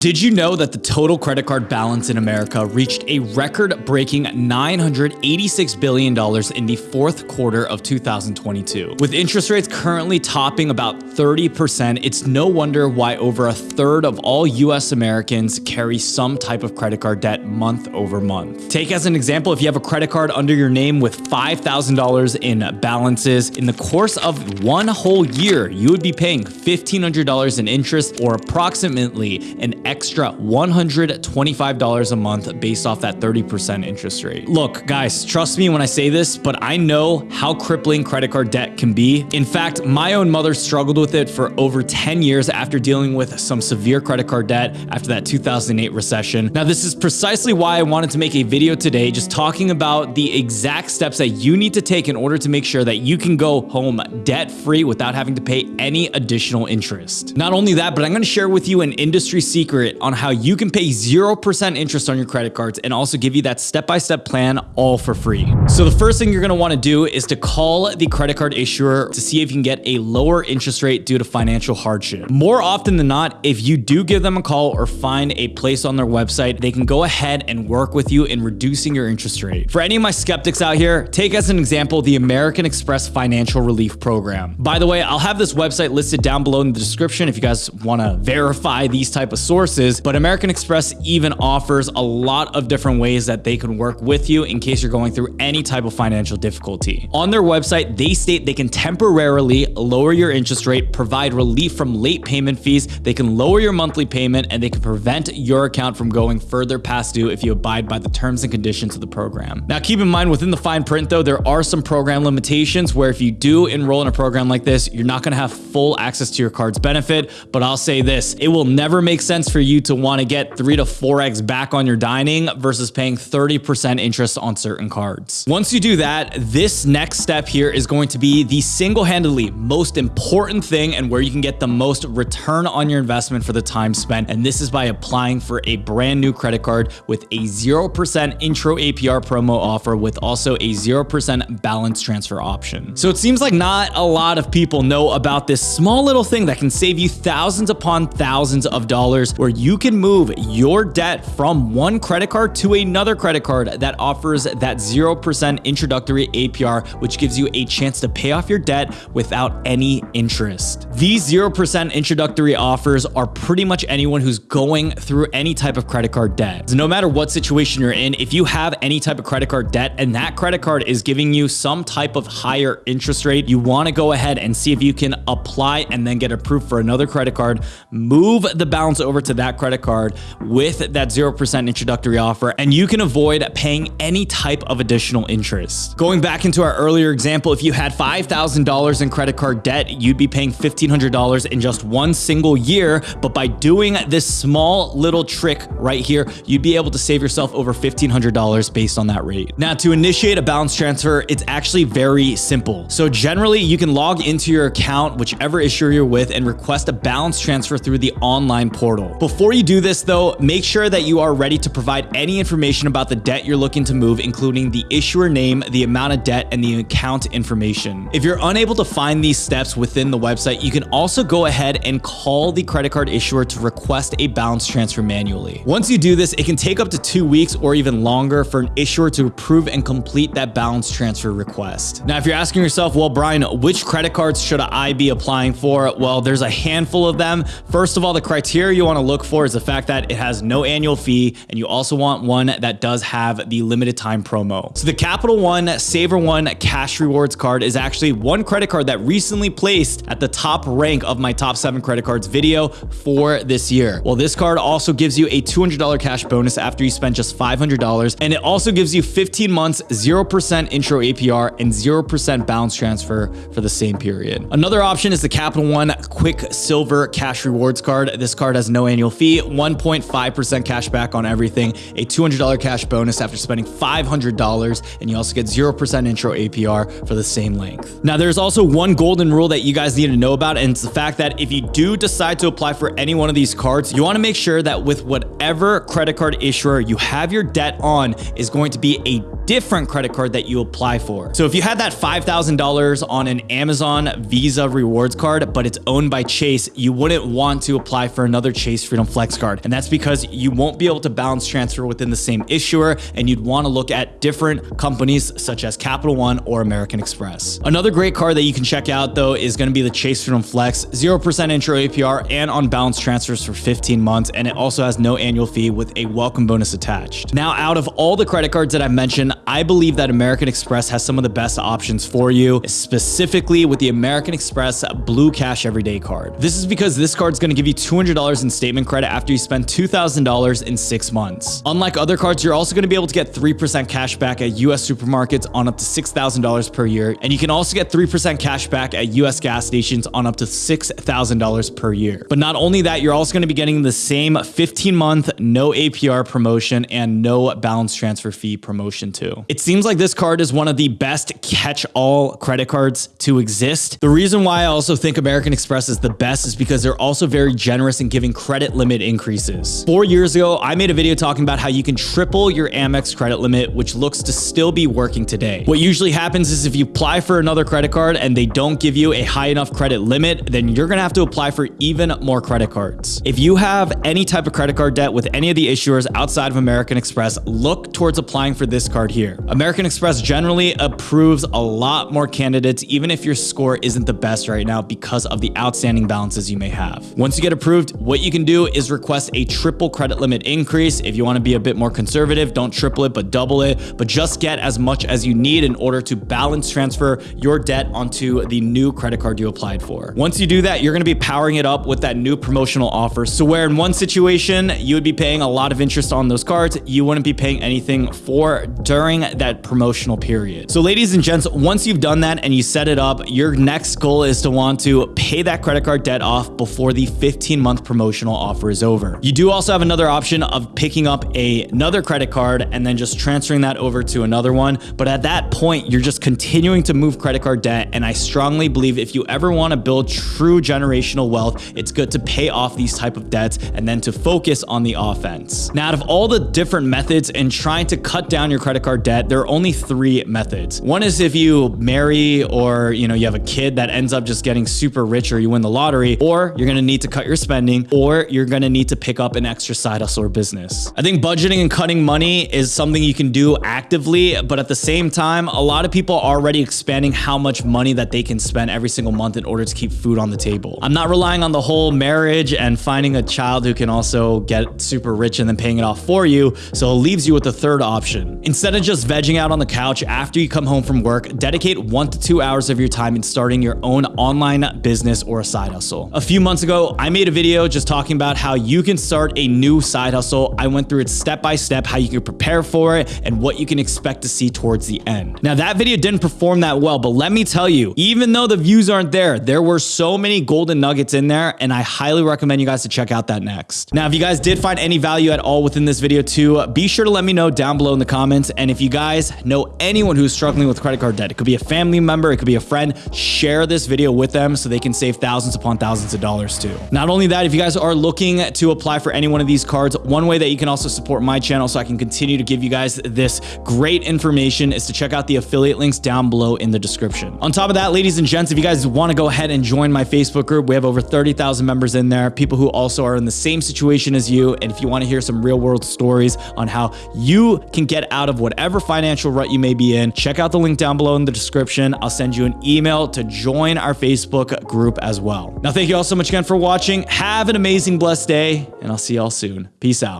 Did you know that the total credit card balance in America reached a record breaking $986 billion in the fourth quarter of 2022? With interest rates currently topping about 30%, it's no wonder why over a third of all US Americans carry some type of credit card debt month over month. Take as an example, if you have a credit card under your name with $5,000 in balances, in the course of one whole year, you would be paying $1,500 in interest or approximately an extra $125 a month based off that 30% interest rate. Look, guys, trust me when I say this, but I know how crippling credit card debt can be. In fact, my own mother struggled with it for over 10 years after dealing with some severe credit card debt after that 2008 recession. Now, this is precisely why I wanted to make a video today just talking about the exact steps that you need to take in order to make sure that you can go home debt free without having to pay any additional interest. Not only that, but I'm going to share with you an industry secret secret on how you can pay 0% interest on your credit cards and also give you that step-by-step -step plan all for free. So the first thing you're gonna wanna do is to call the credit card issuer to see if you can get a lower interest rate due to financial hardship. More often than not, if you do give them a call or find a place on their website, they can go ahead and work with you in reducing your interest rate. For any of my skeptics out here, take as an example the American Express Financial Relief Program. By the way, I'll have this website listed down below in the description if you guys wanna verify these type of sources sources, but American Express even offers a lot of different ways that they can work with you in case you're going through any type of financial difficulty. On their website, they state they can temporarily lower your interest rate, provide relief from late payment fees, they can lower your monthly payment, and they can prevent your account from going further past due if you abide by the terms and conditions of the program. Now, keep in mind within the fine print though, there are some program limitations where if you do enroll in a program like this, you're not gonna have full access to your card's benefit, but I'll say this, it will never make sense for you to want to get 3 to 4x back on your dining versus paying 30% interest on certain cards. Once you do that, this next step here is going to be the single-handedly most important thing and where you can get the most return on your investment for the time spent. And this is by applying for a brand new credit card with a 0% intro APR promo offer with also a 0% balance transfer option. So it seems like not a lot of people know about this small little thing that can save you thousands upon thousands of dollars where you can move your debt from one credit card to another credit card that offers that 0% introductory APR, which gives you a chance to pay off your debt without any interest. These 0% introductory offers are pretty much anyone who's going through any type of credit card debt. So no matter what situation you're in, if you have any type of credit card debt and that credit card is giving you some type of higher interest rate, you want to go ahead and see if you can apply and then get approved for another credit card, move the balance over to that credit card with that 0% introductory offer, and you can avoid paying any type of additional interest. Going back into our earlier example, if you had $5,000 in credit card debt, you'd be paying $1,500 in just one single year. But by doing this small little trick right here, you'd be able to save yourself over $1,500 based on that rate. Now, to initiate a balance transfer, it's actually very simple. So generally, you can log into your account, whichever issuer you're with, and request a balance transfer through the online portal. Before you do this though, make sure that you are ready to provide any information about the debt you're looking to move, including the issuer name, the amount of debt, and the account information. If you're unable to find these steps within the website, you can also go ahead and call the credit card issuer to request a balance transfer manually. Once you do this, it can take up to two weeks or even longer for an issuer to approve and complete that balance transfer request. Now, if you're asking yourself, well, Brian, which credit cards should I be applying for? Well, there's a handful of them. First of all, the criteria you want to look for is the fact that it has no annual fee and you also want one that does have the limited time promo. So the Capital One SavorOne Cash Rewards card is actually one credit card that recently placed at the top rank of my top seven credit cards video for this year. Well, this card also gives you a $200 cash bonus after you spend just $500 and it also gives you 15 months 0% intro APR and 0% balance transfer for the same period. Another option is the Capital One Quicksilver Cash Rewards card. This card has no annual fee 1.5% cash back on everything, a $200 cash bonus after spending $500, and you also get 0% intro APR for the same length. Now, there's also one golden rule that you guys need to know about, and it's the fact that if you do decide to apply for any one of these cards, you want to make sure that with whatever credit card issuer you have your debt on is going to be a different credit card that you apply for. So if you had that $5,000 on an Amazon Visa rewards card, but it's owned by Chase, you wouldn't want to apply for another Chase Freedom Flex card. And that's because you won't be able to balance transfer within the same issuer and you'd want to look at different companies such as Capital One or American Express. Another great card that you can check out though is going to be the Chase Freedom Flex, 0% intro APR and on balance transfers for 15 months. And it also has no annual fee with a welcome bonus attached. Now, out of all the credit cards that I've mentioned, I believe that American Express has some of the best options for you, specifically with the American Express Blue Cash Everyday card. This is because this card is going to give you $200 in statement credit after you spend $2,000 in six months. Unlike other cards, you're also going to be able to get 3% cash back at US supermarkets on up to $6,000 per year. And you can also get 3% cash back at US gas stations on up to $6,000 per year. But not only that, you're also going to be getting the same 15 month no APR promotion and no balance transfer fee promotion too. It seems like this card is one of the best catch all credit cards to exist. The reason why I also think American Express is the best is because they're also very generous in giving credit limit increases. Four years ago, I made a video talking about how you can triple your Amex credit limit, which looks to still be working today. What usually happens is if you apply for another credit card and they don't give you a high enough credit limit, then you're gonna have to apply for even more credit cards. If you have any type of credit card debt with any of the issuers outside of American Express, look towards applying for this card here. American Express generally approves a lot more candidates, even if your score isn't the best right now because of the outstanding balances you may have. Once you get approved, what you can do is request a triple credit limit increase. If you want to be a bit more conservative, don't triple it, but double it, but just get as much as you need in order to balance transfer your debt onto the new credit card you applied for. Once you do that, you're going to be powering it up with that new promotional offer. So where in one situation, you would be paying a lot of interest on those cards, you wouldn't be paying anything for during that promotional period. So ladies and gents, once you've done that and you set it up, your next goal is to want to pay that credit card debt off before the 15 month promotional offer is over. You do also have another option of picking up a, another credit card and then just transferring that over to another one. But at that point, you're just continuing to move credit card debt. And I strongly believe if you ever want to build true generational wealth, it's good to pay off these type of debts and then to focus on the offense. Now, out of all the different methods in trying to cut down your credit card debt, there are only three methods. One is if you marry or, you know, you have a kid that ends up just getting super rich or you win the lottery, or you're to need to cut your spending, or you're to need to pick up an extra side hustle or business. I think budgeting and cutting money is something you can do actively, but at the same time, a lot of people are already expanding how much money that they can spend every single month in order to keep food on the table. I'm not relying on the whole marriage and finding a child who can also get super rich and then paying it off for you. So it leaves you with the third option. Instead of just vegging out on the couch after you come home from work, dedicate one to two hours of your time in starting your own online business or a side hustle. A few months ago, I made a video just talking about how you can start a new side hustle. I went through it step by step, how you can prepare for it and what you can expect to see towards the end. Now that video didn't perform that well, but let me tell you, even though the views aren't there, there were so many golden nuggets in there and I highly recommend you guys to check out that next. Now, if you guys did find any value at all within this video too, be sure to let me know down below in the comments. And if you guys know anyone who's struggling with credit card debt, it could be a family member, it could be a friend, share this video with them so they can save thousands upon thousands of dollars too. Not only that, if you guys are looking to apply for any one of these cards, one way that you can also support my channel so I can continue to give you guys this great information is to check out the affiliate links down below in the description. On top of that, ladies and gents, if you guys want to go ahead and join my Facebook group, we have over 30,000 members in there, people who also are in the same situation as you. And if you want to hear some real world stories on how you can get out of whatever financial rut you may be in, check out the link down below in the description. I'll send you an email to join our Facebook group as well. Now, thank you all so much again for watching. Have an amazing, blessed day, and I'll see y'all soon. Peace out.